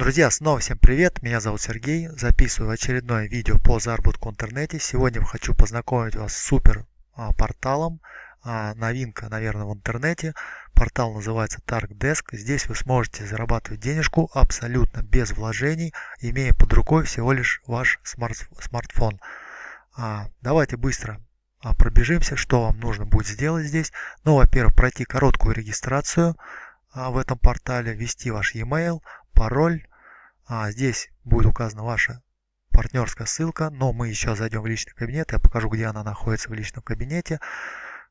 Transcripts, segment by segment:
Друзья, снова всем привет, меня зовут Сергей, записываю очередное видео по заработку в интернете. Сегодня хочу познакомить вас с супер а, порталом, а, новинка, наверное, в интернете. Портал называется TargDesk. Здесь вы сможете зарабатывать денежку абсолютно без вложений, имея под рукой всего лишь ваш смарт смартфон. А, давайте быстро пробежимся, что вам нужно будет сделать здесь. Ну, во-первых, пройти короткую регистрацию в этом портале, ввести ваш e-mail, пароль, а, здесь будет указана ваша партнерская ссылка, но мы еще зайдем в личный кабинет, я покажу, где она находится в личном кабинете.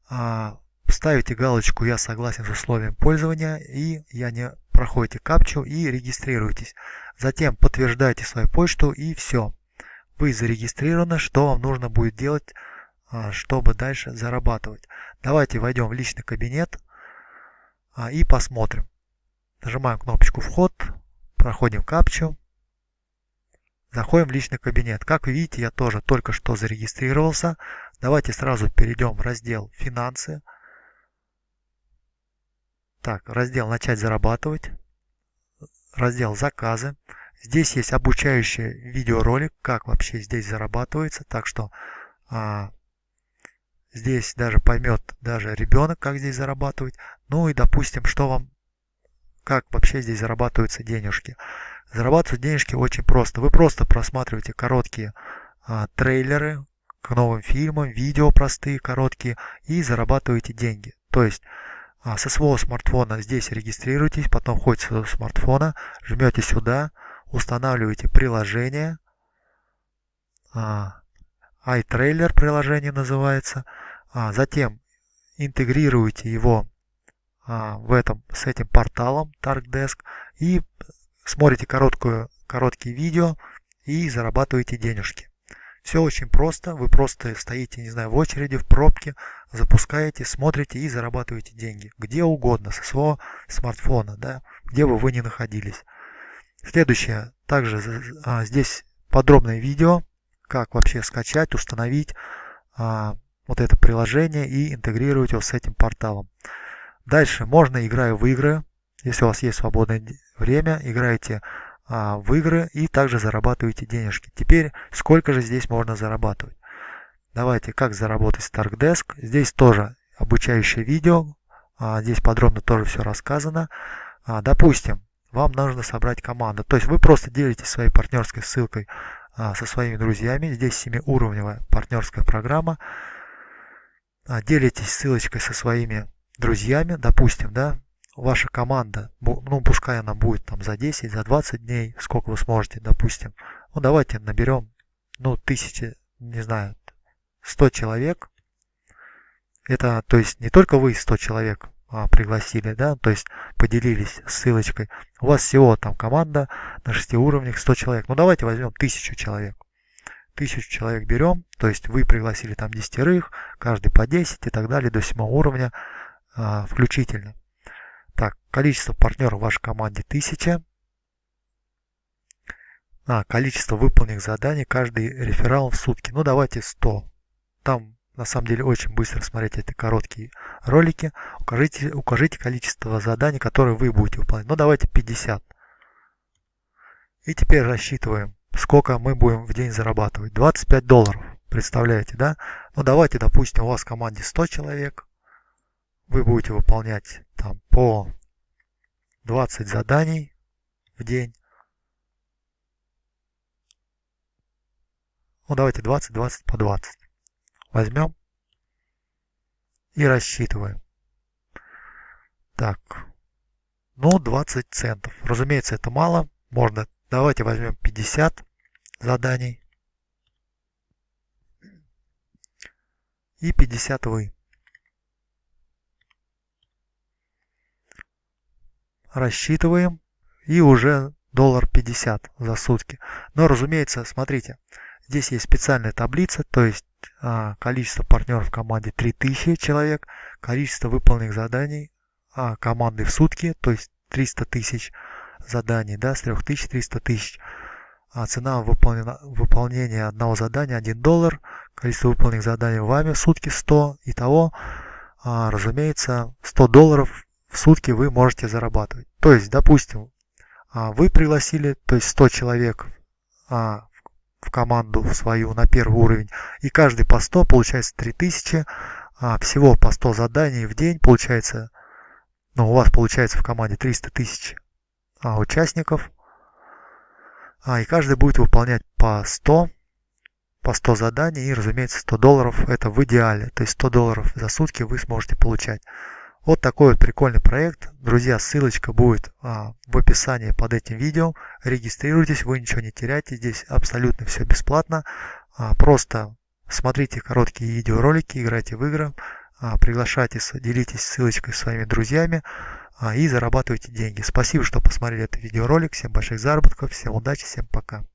А, ставите галочку «Я согласен с условием пользования» и я не проходите капчу и регистрируйтесь. Затем подтверждайте свою почту и все. Вы зарегистрированы, что вам нужно будет делать, а, чтобы дальше зарабатывать. Давайте войдем в личный кабинет а, и посмотрим. Нажимаем кнопочку «Вход», Проходим капчу. Заходим в личный кабинет. Как вы видите, я тоже только что зарегистрировался. Давайте сразу перейдем в раздел «Финансы». Так, раздел «Начать зарабатывать». Раздел «Заказы». Здесь есть обучающий видеоролик, как вообще здесь зарабатывается. Так что а, здесь даже поймет даже ребенок, как здесь зарабатывать. Ну и допустим, что вам как вообще здесь зарабатываются денежки. Зарабатывать денежки очень просто. Вы просто просматриваете короткие а, трейлеры к новым фильмам, видео простые, короткие, и зарабатываете деньги. То есть а, со своего смартфона здесь регистрируйтесь, потом ходите со смартфона, жмете сюда, устанавливаете приложение, а, iTrailer приложение называется, а, затем интегрируете его в этом, с этим порталом TargDesk и смотрите короткую, короткие видео и зарабатываете денежки. Все очень просто, вы просто стоите, не знаю, в очереди, в пробке, запускаете, смотрите и зарабатываете деньги. Где угодно, со своего смартфона, да, где бы вы ни находились. Следующее, также а, здесь подробное видео, как вообще скачать, установить а, вот это приложение и интегрировать его с этим порталом. Дальше можно, играя в игры, если у вас есть свободное время, играете а, в игры и также зарабатываете денежки. Теперь, сколько же здесь можно зарабатывать? Давайте, как заработать с TargDesk. Здесь тоже обучающее видео, а, здесь подробно тоже все рассказано. А, допустим, вам нужно собрать команду. То есть вы просто делитесь своей партнерской ссылкой а, со своими друзьями. Здесь 7-уровневая партнерская программа. А, делитесь ссылочкой со своими друзьями, допустим, да, ваша команда, ну, пускай она будет там за 10, за 20 дней, сколько вы сможете, допустим, ну, давайте наберем, ну, тысячи, не знаю, 100 человек, это, то есть, не только вы 100 человек а, пригласили, да, то есть, поделились ссылочкой, у вас всего там команда на 6 уровнях 100 человек, ну, давайте возьмем 1000 человек, тысячу человек берем, то есть вы пригласили там десятерых, каждый по 10 и так далее до 7 уровня, а, включительно. Так, количество партнеров в вашей команде 1000. А, количество выполненных заданий каждый реферал в сутки. Ну, давайте 100. Там, на самом деле, очень быстро смотреть эти короткие ролики. Укажите, укажите количество заданий, которые вы будете выполнять. Ну, давайте 50. И теперь рассчитываем, сколько мы будем в день зарабатывать. 25 долларов. Представляете, да? Ну, давайте, допустим, у вас в команде 100 человек вы будете выполнять там по 20 заданий в день. Ну давайте 20, 20 по 20. Возьмем и рассчитываем. Так, ну 20 центов. Разумеется, это мало. Можно, давайте возьмем 50 заданий. И 50 вы. Рассчитываем и уже доллар 50 за сутки. Но разумеется, смотрите, здесь есть специальная таблица, то есть а, количество партнеров в команде 3000 человек, количество выполненных заданий а, команды в сутки, то есть 300 тысяч заданий, да, с 3300 тысяч. А цена выполнения одного задания 1 доллар, количество выполненных заданий вами в сутки 100, итого, а, разумеется, 100 долларов в сутки вы можете зарабатывать. То есть, допустим, а, вы пригласили, то есть 100 человек а, в команду свою на первый уровень, и каждый по 100 получается 3000, а, всего по 100 заданий в день получается, ну у вас получается в команде 300 тысяч участников, и каждый будет выполнять по 100, по 100 заданий и, разумеется, 100 долларов это в идеале, то есть 100 долларов за сутки вы сможете получать. Вот такой вот прикольный проект. Друзья, ссылочка будет а, в описании под этим видео. Регистрируйтесь, вы ничего не теряете. Здесь абсолютно все бесплатно. А, просто смотрите короткие видеоролики, играйте в игры, а, приглашайте, делитесь ссылочкой с своими друзьями а, и зарабатывайте деньги. Спасибо, что посмотрели этот видеоролик. Всем больших заработков, всем удачи, всем пока.